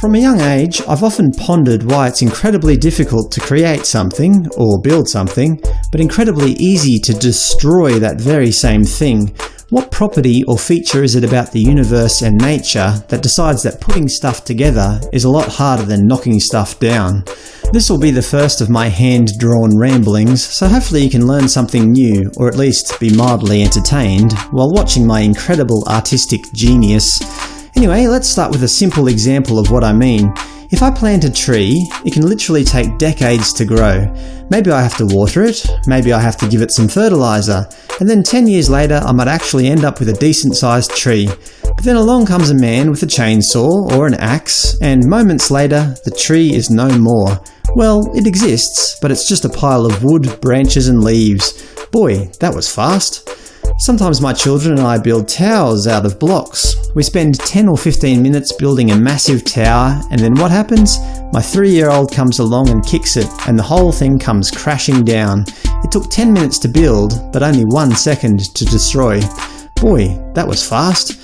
From a young age, I've often pondered why it's incredibly difficult to create something, or build something, but incredibly easy to destroy that very same thing. What property or feature is it about the universe and nature that decides that putting stuff together is a lot harder than knocking stuff down? This will be the first of my hand-drawn ramblings, so hopefully you can learn something new, or at least be mildly entertained, while watching my incredible artistic genius. Anyway, let's start with a simple example of what I mean. If I plant a tree, it can literally take decades to grow. Maybe I have to water it, maybe I have to give it some fertilizer, and then 10 years later I might actually end up with a decent sized tree. But then along comes a man with a chainsaw or an axe, and moments later the tree is no more. Well, it exists, but it's just a pile of wood, branches and leaves. Boy, that was fast. Sometimes my children and I build towers out of blocks. We spend 10 or 15 minutes building a massive tower, and then what happens? My three-year-old comes along and kicks it, and the whole thing comes crashing down. It took 10 minutes to build, but only one second to destroy. Boy, that was fast.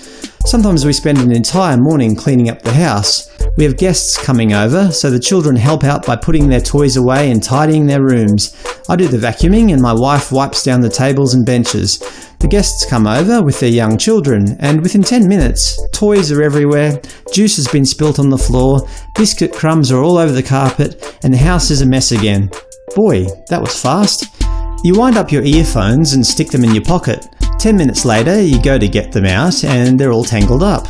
Sometimes we spend an entire morning cleaning up the house. We have guests coming over, so the children help out by putting their toys away and tidying their rooms. I do the vacuuming and my wife wipes down the tables and benches. The guests come over with their young children, and within 10 minutes, toys are everywhere, juice has been spilt on the floor, biscuit crumbs are all over the carpet, and the house is a mess again. Boy, that was fast. You wind up your earphones and stick them in your pocket. Ten minutes later, you go to get them out and they're all tangled up.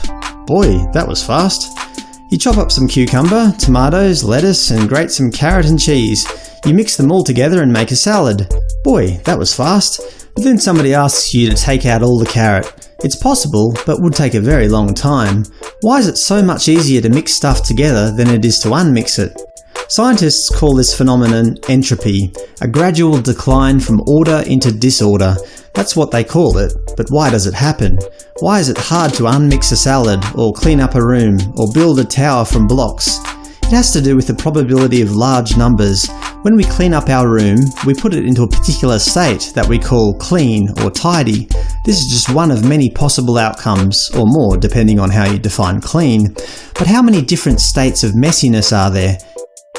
Boy, that was fast. You chop up some cucumber, tomatoes, lettuce, and grate some carrot and cheese. You mix them all together and make a salad. Boy, that was fast. But then somebody asks you to take out all the carrot. It's possible, but would take a very long time. Why is it so much easier to mix stuff together than it is to unmix it? Scientists call this phenomenon entropy, a gradual decline from order into disorder. That's what they call it, but why does it happen? Why is it hard to unmix a salad, or clean up a room, or build a tower from blocks? It has to do with the probability of large numbers. When we clean up our room, we put it into a particular state that we call clean or tidy. This is just one of many possible outcomes, or more depending on how you define clean. But how many different states of messiness are there?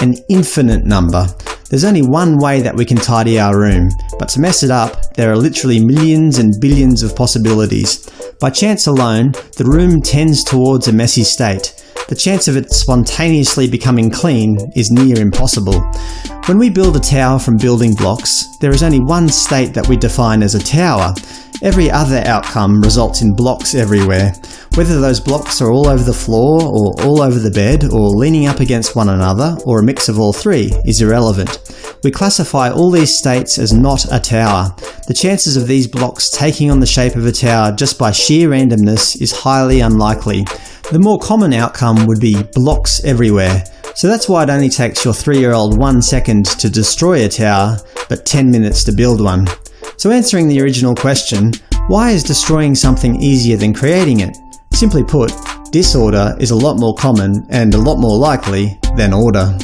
An infinite number. There's only one way that we can tidy our room, but to mess it up, there are literally millions and billions of possibilities. By chance alone, the room tends towards a messy state. The chance of it spontaneously becoming clean is near impossible. When we build a tower from building blocks, there is only one state that we define as a tower. Every other outcome results in blocks everywhere. Whether those blocks are all over the floor, or all over the bed, or leaning up against one another, or a mix of all three, is irrelevant. We classify all these states as not a tower. The chances of these blocks taking on the shape of a tower just by sheer randomness is highly unlikely. The more common outcome would be blocks everywhere. So that's why it only takes your 3-year-old 1 second to destroy a tower, but 10 minutes to build one. So answering the original question, why is destroying something easier than creating it? Simply put, disorder is a lot more common and a lot more likely than order.